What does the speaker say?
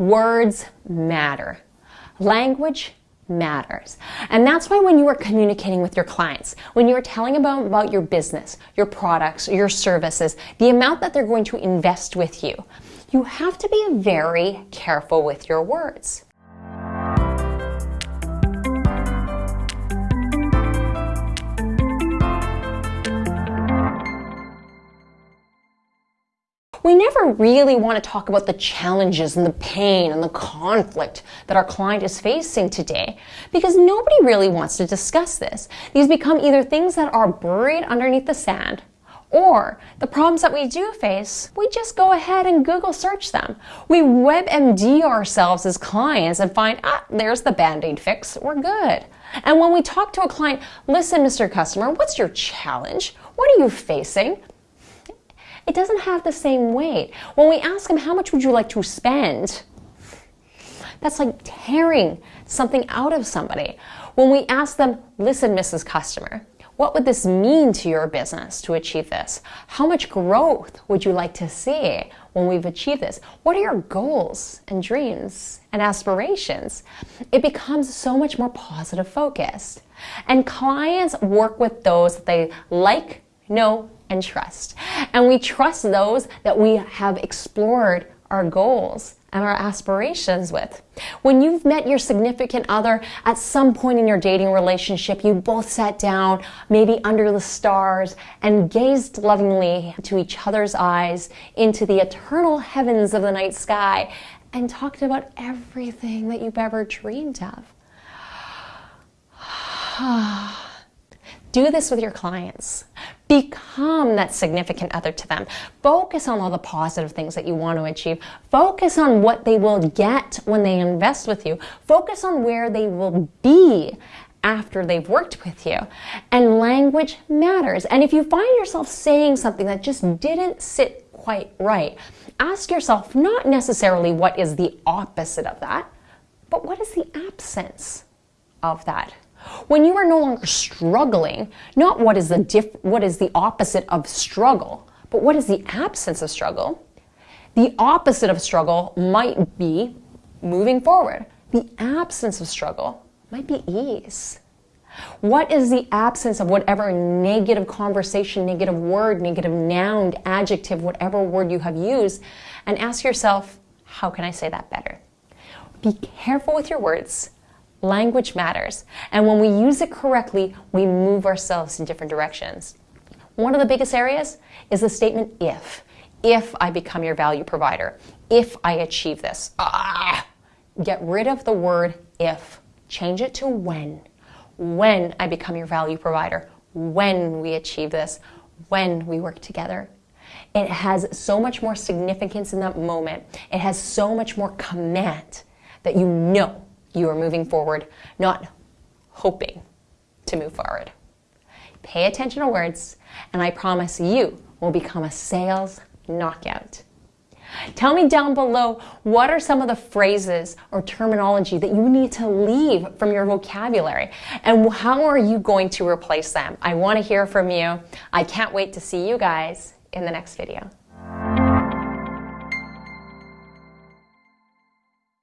Words matter. Language matters. And that's why when you are communicating with your clients, when you are telling about, about your business, your products, your services, the amount that they're going to invest with you, you have to be very careful with your words. We never really want to talk about the challenges and the pain and the conflict that our client is facing today because nobody really wants to discuss this. These become either things that are buried underneath the sand or the problems that we do face, we just go ahead and Google search them. We WebMD ourselves as clients and find, ah, there's the band-aid fix, we're good. And when we talk to a client, listen, Mr. Customer, what's your challenge? What are you facing? It doesn't have the same weight. When we ask them, how much would you like to spend? That's like tearing something out of somebody. When we ask them, listen, Mrs. Customer, what would this mean to your business to achieve this? How much growth would you like to see when we've achieved this? What are your goals and dreams and aspirations? It becomes so much more positive focused. And clients work with those that they like, know, and trust. And we trust those that we have explored our goals and our aspirations with. When you've met your significant other at some point in your dating relationship, you both sat down, maybe under the stars, and gazed lovingly to each other's eyes into the eternal heavens of the night sky and talked about everything that you've ever dreamed of. Do this with your clients. Become that significant other to them. Focus on all the positive things that you want to achieve. Focus on what they will get when they invest with you. Focus on where they will be after they've worked with you. And language matters. And if you find yourself saying something that just didn't sit quite right, ask yourself not necessarily what is the opposite of that, but what is the absence of that? When you are no longer struggling, not what is the diff- what is the opposite of struggle, but what is the absence of struggle? The opposite of struggle might be moving forward. The absence of struggle might be ease. What is the absence of whatever negative conversation, negative word, negative noun, adjective, whatever word you have used, and ask yourself, how can I say that better? Be careful with your words Language matters. And when we use it correctly, we move ourselves in different directions. One of the biggest areas is the statement if. If I become your value provider. If I achieve this. Ah! Get rid of the word if. Change it to when. When I become your value provider. When we achieve this. When we work together. It has so much more significance in that moment. It has so much more command that you know you are moving forward, not hoping to move forward. Pay attention to words, and I promise you will become a sales knockout. Tell me down below what are some of the phrases or terminology that you need to leave from your vocabulary and how are you going to replace them? I want to hear from you. I can't wait to see you guys in the next video.